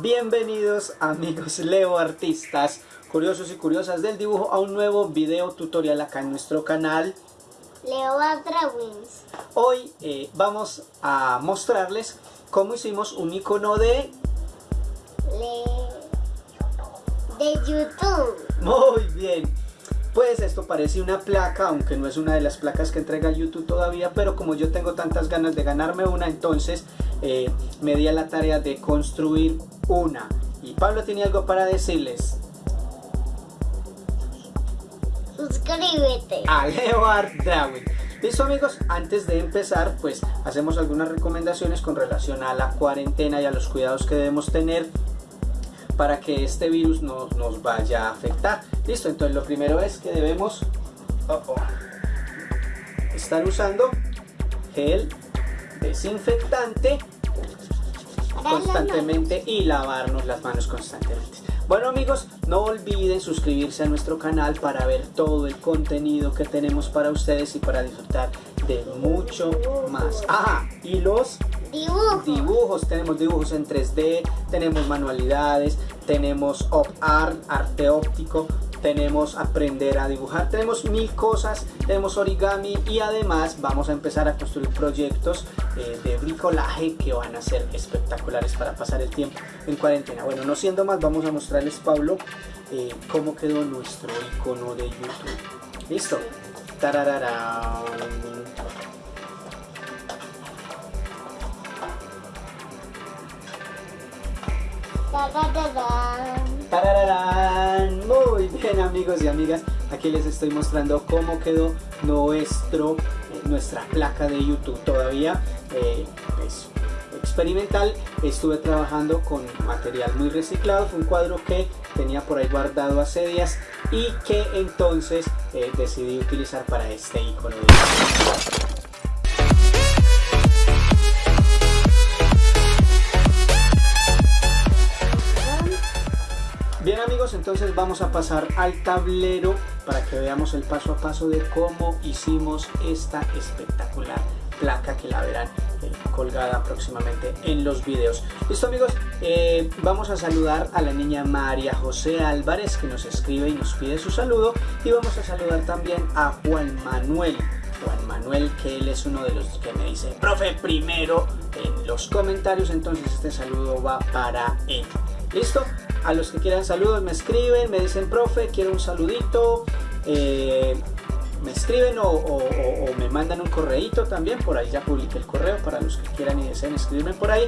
Bienvenidos amigos Leo Artistas, curiosos y curiosas del dibujo a un nuevo video tutorial acá en nuestro canal. Leo Drawings. Hoy eh, vamos a mostrarles cómo hicimos un icono de... de YouTube. Muy bien. Pues esto parece una placa, aunque no es una de las placas que entrega YouTube todavía, pero como yo tengo tantas ganas de ganarme una, entonces eh, me di a la tarea de construir una. Y Pablo tiene algo para decirles. Suscríbete. A Leo Art Drawing. Listo amigos, antes de empezar pues hacemos algunas recomendaciones con relación a la cuarentena y a los cuidados que debemos tener para que este virus no nos vaya a afectar. Listo, entonces lo primero es que debemos estar usando gel desinfectante constantemente y lavarnos las manos constantemente. Bueno amigos, no olviden suscribirse a nuestro canal para ver todo el contenido que tenemos para ustedes y para disfrutar de mucho más. Ah, y los dibujos. dibujos. Tenemos dibujos en 3D, tenemos manualidades, tenemos op art, arte óptico, tenemos aprender a dibujar, tenemos mil cosas, tenemos origami y además vamos a empezar a construir proyectos eh, de bricolaje que van a ser espectaculares para pasar el tiempo en cuarentena. Bueno, no siendo más, vamos a mostrarles, Pablo, eh, cómo quedó nuestro icono de YouTube. ¿Listo? Tararara. ¡Tararán! Muy bien amigos y amigas, aquí les estoy mostrando cómo quedó nuestro, eh, nuestra placa de YouTube. Todavía eh, experimental, estuve trabajando con material muy reciclado, fue un cuadro que tenía por ahí guardado hace días y que entonces eh, decidí utilizar para este icono de entonces vamos a pasar al tablero para que veamos el paso a paso de cómo hicimos esta espectacular placa que la verán eh, colgada próximamente en los videos. Listo amigos, eh, vamos a saludar a la niña María José Álvarez que nos escribe y nos pide su saludo y vamos a saludar también a Juan Manuel. Juan Manuel que él es uno de los que me dice profe primero en los comentarios entonces este saludo va para él. ¿Listo? A los que quieran saludos me escriben, me dicen, profe, quiero un saludito. Eh, me escriben o, me mandan un correíto también, por ahí ya publiqué el correo para los que quieran y deseen escribirme por ahí.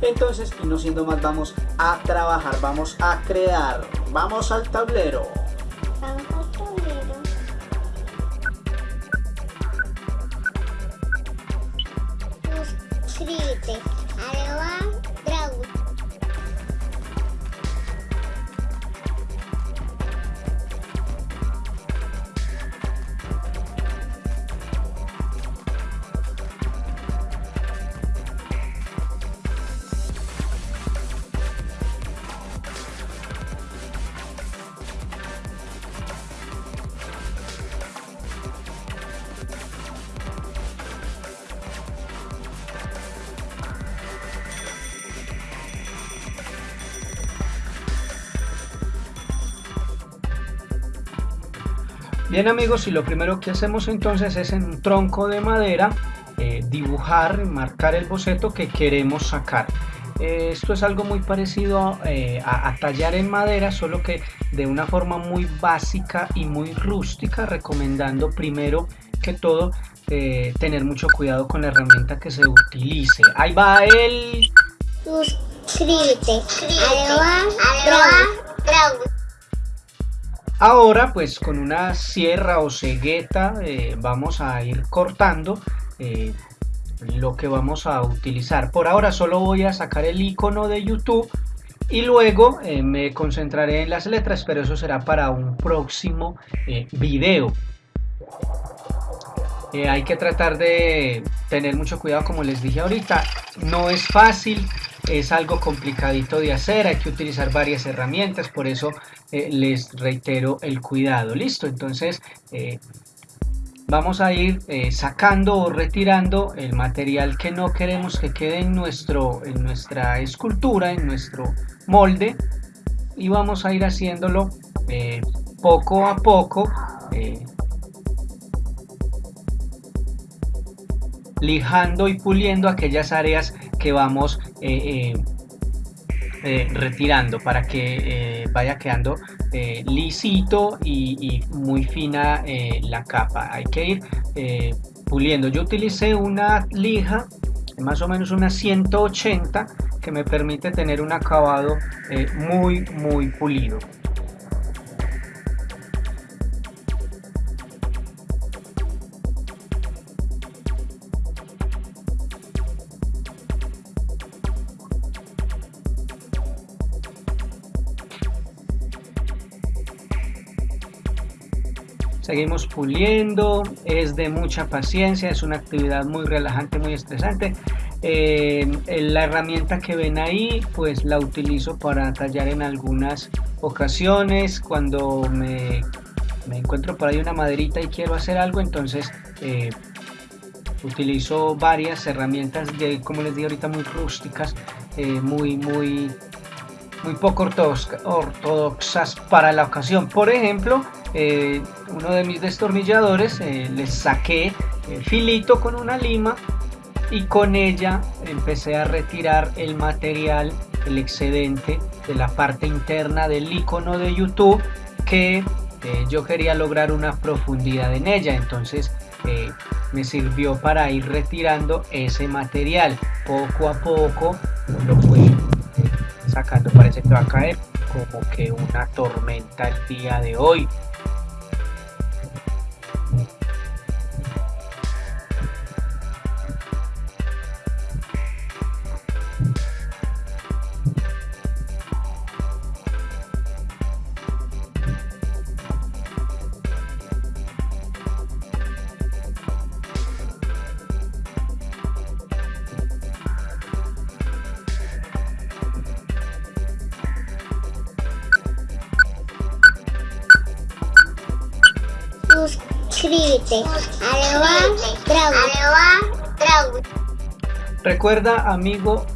Entonces, y no siendo más, vamos a trabajar, vamos a crear, vamos al tablero. Vamos al tablero. Bien amigos, y lo primero que hacemos entonces es en un tronco de madera eh, dibujar, marcar el boceto que queremos sacar. Eh, esto es algo muy parecido eh, a, a, tallar en madera, solo que de una forma muy básica y muy rústica, recomendando primero que todo tener mucho cuidado con la herramienta que se utilice. Ahí va el... Suscríbete. Drawing. Ahora pues con una sierra o cegueta eh, vamos a ir cortando eh, lo que vamos a utilizar. Por ahora solo voy a sacar el icono de YouTube y luego eh, me concentraré en las letras, pero eso será para un próximo video. hay que tratar de tener mucho cuidado como les dije ahorita, no es fácil, es algo complicadito de hacer, hay que utilizar varias herramientas, por eso eh, les reitero el cuidado. Listo, entonces eh, vamos a ir eh, sacando o retirando el material que no queremos que quede en, nuestro, en nuestra escultura, en nuestro molde y vamos a ir haciéndolo poco a poco lijando y puliendo aquellas áreas que vamos retirando para que vaya quedando eh, lisito y, muy fina eh, la capa. Hay que ir eh, puliendo. Yo utilicé una lija más o menos una 180 que me permite tener un acabado muy muy pulido seguimos puliendo, es de mucha paciencia, es una actividad muy relajante, muy estresante. Eh, la herramienta que ven ahí, pues la utilizo para tallar en algunas ocasiones, cuando me, encuentro por ahí una maderita y quiero hacer algo, entonces eh, utilizo varias herramientas, como les digo ahorita, muy rústicas, eh, muy, muy, muy poco ortodoxas para la ocasión. Por ejemplo, eh, uno de mis destornilladores, eh, les saqué el filito con una lima y con ella empecé a retirar el material, el excedente de la parte interna del icono de YouTube que eh, yo quería lograr una profundidad en ella. Entonces me sirvió para ir retirando ese material. Poco a poco lo fui sacando. Parece que va a caer como que una tormenta el día de hoy. Recuerda, amigo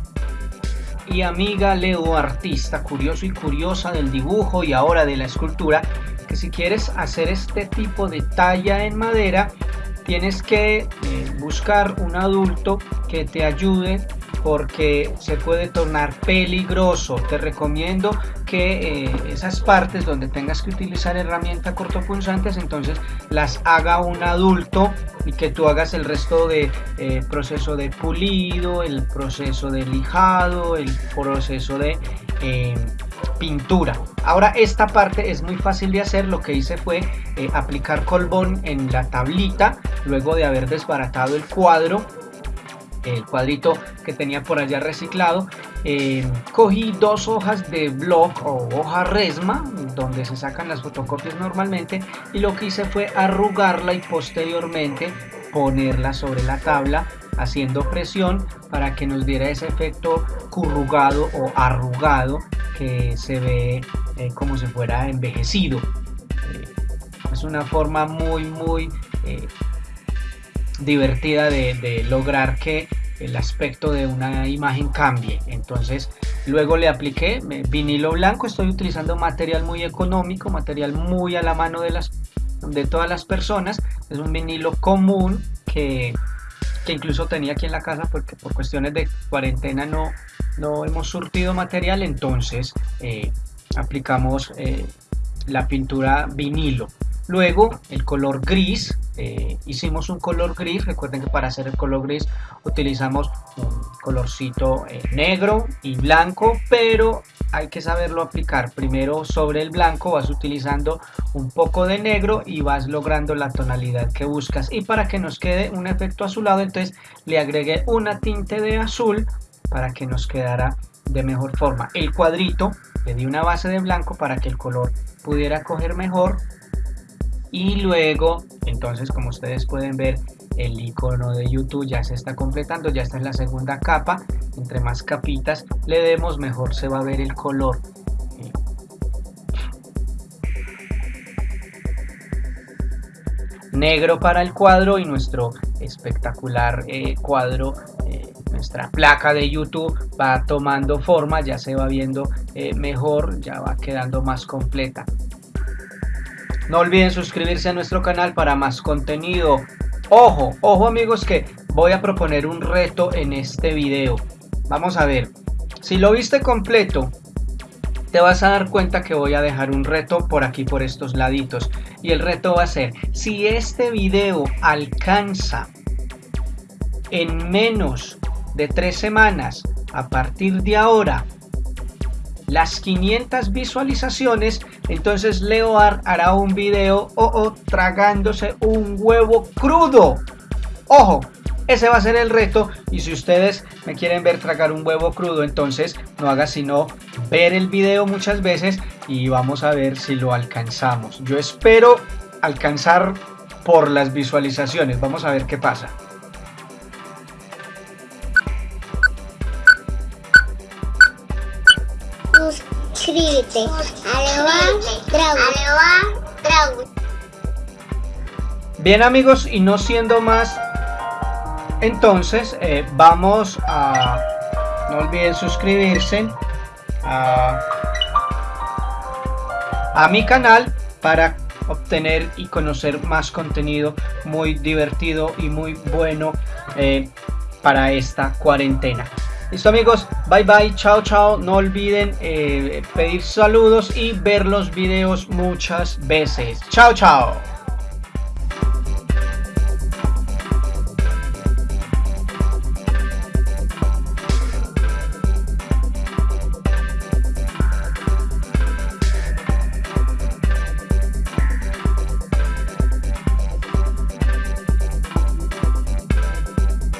y amiga Leo, artista curioso y curiosa del dibujo y ahora de la escultura, que si quieres hacer este tipo de talla en madera, tienes que eh, buscar un adulto que te ayude porque se puede tornar peligroso. Te recomiendo que eh, esas partes donde tengas que utilizar herramientas cortopunzantes, entonces las haga un adulto y que tú hagas el resto de eh, proceso de pulido, el proceso de lijado, el proceso de eh, pintura. Ahora esta parte es muy fácil de hacer, lo que hice fue aplicar colbón en la tablita, luego de haber desbaratado el cuadro el cuadrito que tenía por allá reciclado, eh, cogí dos hojas de block o hoja resma, donde se sacan las fotocopias normalmente, y lo que hice fue arrugarla y posteriormente ponerla sobre la tabla haciendo presión para que nos diera ese efecto currugado o arrugado que se ve eh, como si fuera envejecido. Eh, es una forma muy muy divertida de, lograr que el aspecto de una imagen cambie. Entonces luego le apliqué vinilo blanco estoy utilizando material muy económico material muy a la mano de las de todas las personas. Es un vinilo común que, que incluso tenía aquí en la casa porque por cuestiones de cuarentena no no hemos surtido material. Entonces eh, aplicamos eh, la pintura vinilo. Luego el color gris, eh, hicimos un color gris, recuerden que para hacer el color gris utilizamos un colorcito eh, negro y blanco, pero hay que saberlo aplicar. Primero sobre el blanco vas utilizando un poco de negro y vas logrando la tonalidad que buscas. Y para que nos quede un efecto azulado, entonces le agregué una tinte de azul para que nos quedara de mejor forma. El cuadrito le di una base de blanco para que el color pudiera coger mejor y luego entonces como ustedes pueden ver el icono de YouTube ya se está completando ya está en la segunda capa entre más capitas le demos mejor se va a ver el color negro para el cuadro y nuestro espectacular eh, cuadro eh, nuestra placa de YouTube va tomando forma, ya se va viendo eh, mejor, ya va quedando más completa. No olviden suscribirse a nuestro canal para más contenido. Ojo, ojo amigos que voy a proponer un reto en este video. Vamos a ver, si lo viste completo, te vas a dar cuenta que voy a dejar un reto por aquí por estos laditos y el reto va a ser si este video alcanza en menos de tres semanas a partir de ahora las 500 visualizaciones entonces Leoar hará un video o, o tragándose un huevo crudo ojo ese va a ser el reto y si ustedes me quieren ver tragar un huevo crudo, entonces no haga sino ver el video muchas veces y vamos a ver si lo alcanzamos. Yo espero alcanzar por las visualizaciones. Vamos a ver qué pasa. Bien amigos, y no siendo más, entonces eh, vamos a no olviden suscribirse a, a mi canal para obtener y conocer más contenido muy divertido y muy bueno eh, para esta cuarentena listo amigos. Bye bye. Chao chao. No olviden eh, pedir saludos y ver los videos muchas veces. Chao chao